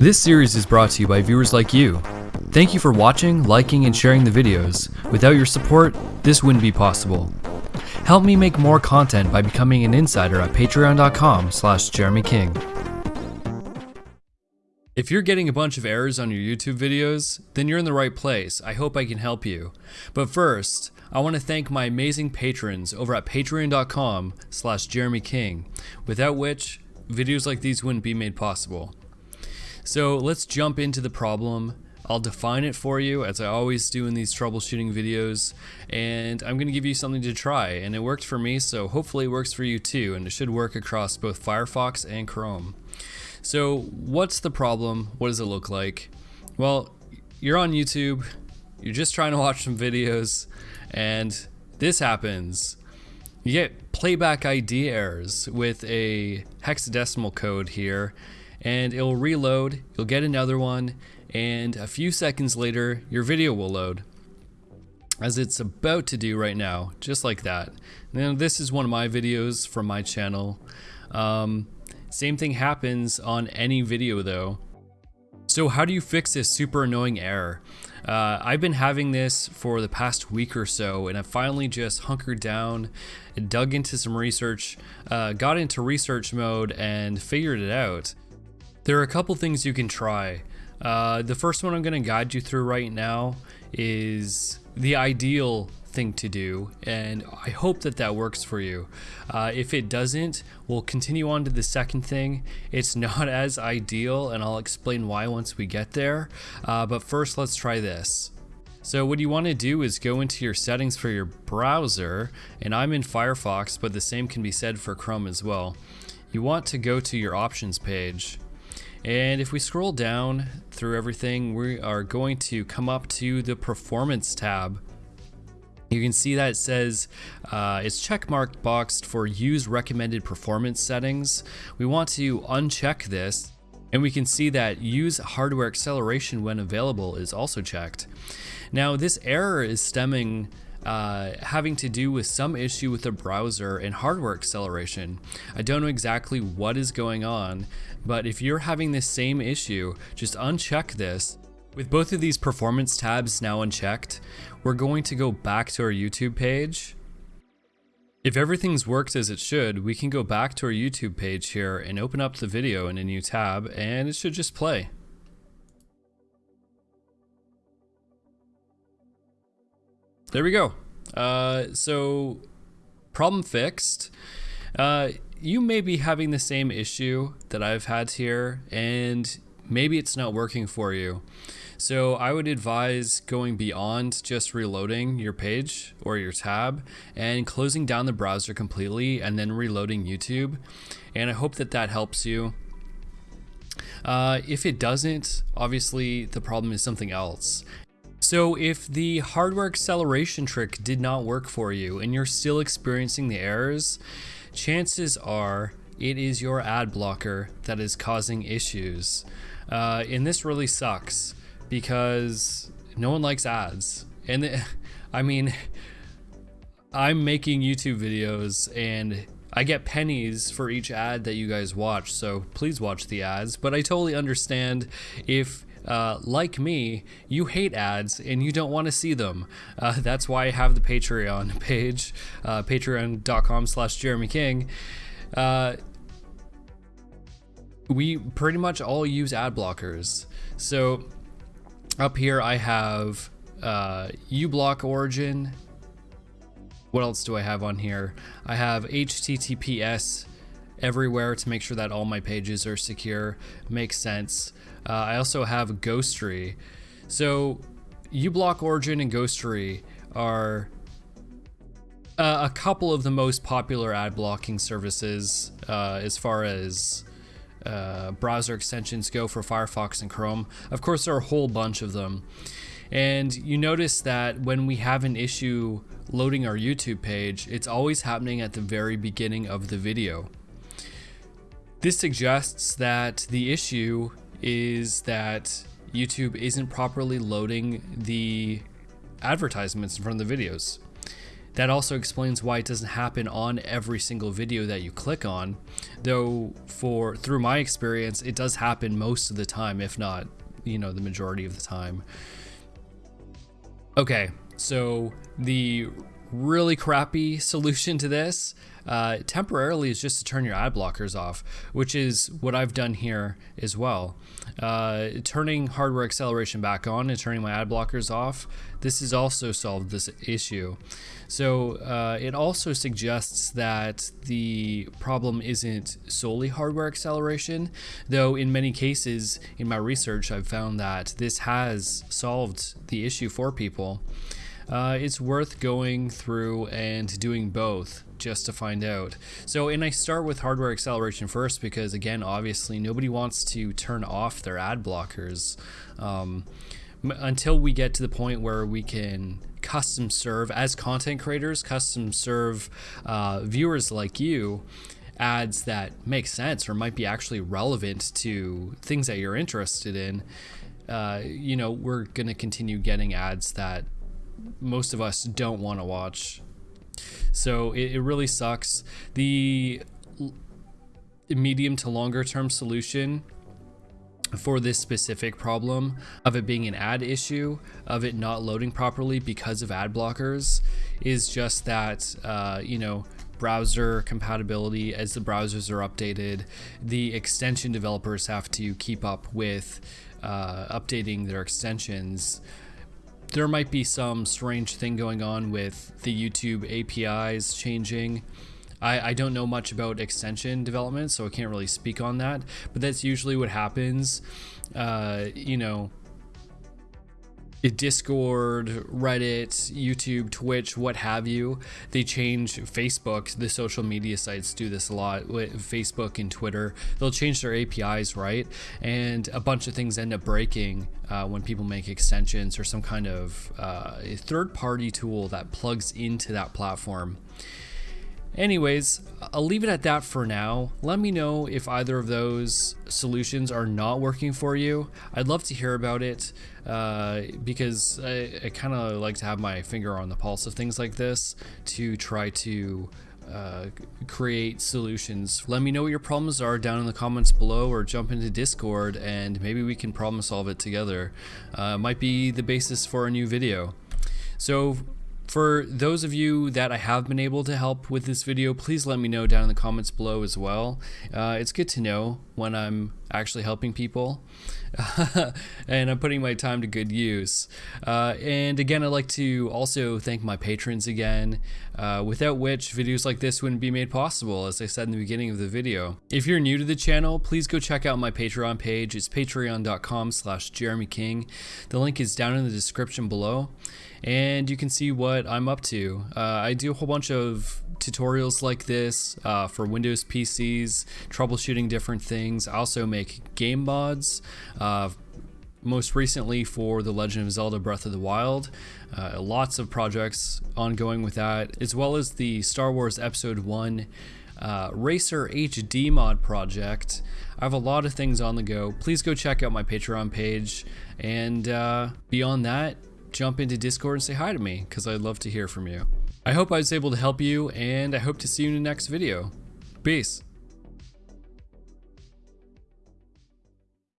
This series is brought to you by viewers like you. Thank you for watching, liking, and sharing the videos. Without your support, this wouldn't be possible. Help me make more content by becoming an insider at patreon.com slash jeremyking. If you're getting a bunch of errors on your YouTube videos, then you're in the right place. I hope I can help you. But first, I want to thank my amazing patrons over at patreon.com slash jeremyking, without which videos like these wouldn't be made possible. So let's jump into the problem. I'll define it for you as I always do in these troubleshooting videos and I'm going to give you something to try and it worked for me so hopefully it works for you too and it should work across both Firefox and Chrome. So what's the problem? What does it look like? Well, you're on YouTube, you're just trying to watch some videos and this happens. You get playback ID errors with a hexadecimal code here and it'll reload, you'll get another one, and a few seconds later, your video will load. As it's about to do right now, just like that. Now this is one of my videos from my channel. Um, same thing happens on any video though. So how do you fix this super annoying error? Uh, I've been having this for the past week or so and I finally just hunkered down and dug into some research, uh, got into research mode and figured it out. There are a couple things you can try. Uh, the first one I'm going to guide you through right now is the ideal thing to do and I hope that that works for you. Uh, if it doesn't, we'll continue on to the second thing. It's not as ideal and I'll explain why once we get there, uh, but first let's try this. So what you want to do is go into your settings for your browser and I'm in Firefox but the same can be said for Chrome as well. You want to go to your options page and if we scroll down through everything, we are going to come up to the performance tab. You can see that it says uh, it's checkmarked boxed for use recommended performance settings. We want to uncheck this and we can see that use hardware acceleration when available is also checked. Now this error is stemming uh, having to do with some issue with the browser and hardware acceleration. I don't know exactly what is going on, but if you're having this same issue, just uncheck this. With both of these performance tabs now unchecked, we're going to go back to our YouTube page. If everything's worked as it should, we can go back to our YouTube page here and open up the video in a new tab and it should just play. There we go. Uh, so, problem fixed. Uh, you may be having the same issue that I've had here, and maybe it's not working for you. So I would advise going beyond just reloading your page or your tab and closing down the browser completely and then reloading YouTube. And I hope that that helps you. Uh, if it doesn't, obviously the problem is something else. So if the hardware acceleration trick did not work for you and you're still experiencing the errors, chances are it is your ad blocker that is causing issues. Uh, and this really sucks because no one likes ads. And the, I mean, I'm making YouTube videos and I get pennies for each ad that you guys watch, so please watch the ads. But I totally understand if uh, like me, you hate ads and you don't want to see them. Uh, that's why I have the Patreon page, uh, patreon.com slash Jeremy King. Uh, we pretty much all use ad blockers. So up here I have uh, uBlock Origin. What else do I have on here? I have HTTPS everywhere to make sure that all my pages are secure. Makes sense. Uh, I also have Ghostery. So uBlock Origin and Ghostery are uh, a couple of the most popular ad blocking services uh, as far as uh, browser extensions go for Firefox and Chrome. Of course, there are a whole bunch of them. And you notice that when we have an issue loading our YouTube page, it's always happening at the very beginning of the video. This suggests that the issue is that YouTube isn't properly loading the advertisements in front of the videos. that also explains why it doesn't happen on every single video that you click on, though for through my experience it does happen most of the time if not, you know, the majority of the time. Okay, so the really crappy solution to this uh, temporarily is just to turn your ad blockers off, which is what I've done here as well. Uh, turning hardware acceleration back on and turning my ad blockers off, this has also solved this issue. So uh, it also suggests that the problem isn't solely hardware acceleration, though in many cases in my research I've found that this has solved the issue for people. Uh, it's worth going through and doing both just to find out. So, and I start with hardware acceleration first because, again, obviously nobody wants to turn off their ad blockers um, until we get to the point where we can custom serve, as content creators, custom serve uh, viewers like you ads that make sense or might be actually relevant to things that you're interested in. Uh, you know, we're going to continue getting ads that most of us don't want to watch. So it, it really sucks. The medium to longer term solution for this specific problem of it being an ad issue, of it not loading properly because of ad blockers, is just that, uh, you know, browser compatibility as the browsers are updated, the extension developers have to keep up with uh, updating their extensions there might be some strange thing going on with the YouTube APIs changing. I, I don't know much about extension development, so I can't really speak on that, but that's usually what happens. Uh, you know, Discord, Reddit, YouTube, Twitch, what have you. They change Facebook, the social media sites do this a lot. With Facebook and Twitter, they'll change their APIs, right? And a bunch of things end up breaking uh, when people make extensions or some kind of uh, third party tool that plugs into that platform. Anyways, I'll leave it at that for now. Let me know if either of those solutions are not working for you. I'd love to hear about it uh, because I, I kind of like to have my finger on the pulse of things like this to try to uh, create solutions. Let me know what your problems are down in the comments below or jump into Discord and maybe we can problem solve it together. Uh, might be the basis for a new video. So for those of you that I have been able to help with this video, please let me know down in the comments below as well. Uh, it's good to know when I'm actually helping people and I'm putting my time to good use. Uh, and again, I'd like to also thank my patrons again, uh, without which videos like this wouldn't be made possible, as I said in the beginning of the video. If you're new to the channel, please go check out my Patreon page. It's patreon.com slash Jeremy King. The link is down in the description below and you can see what I'm up to. Uh, I do a whole bunch of tutorials like this uh, for Windows PCs, troubleshooting different things. I also make game mods. Uh, most recently for The Legend of Zelda Breath of the Wild. Uh, lots of projects ongoing with that, as well as the Star Wars Episode 1 uh, Racer HD mod project. I have a lot of things on the go. Please go check out my Patreon page. And uh, beyond that, jump into Discord and say hi to me because I'd love to hear from you. I hope I was able to help you and I hope to see you in the next video. Peace.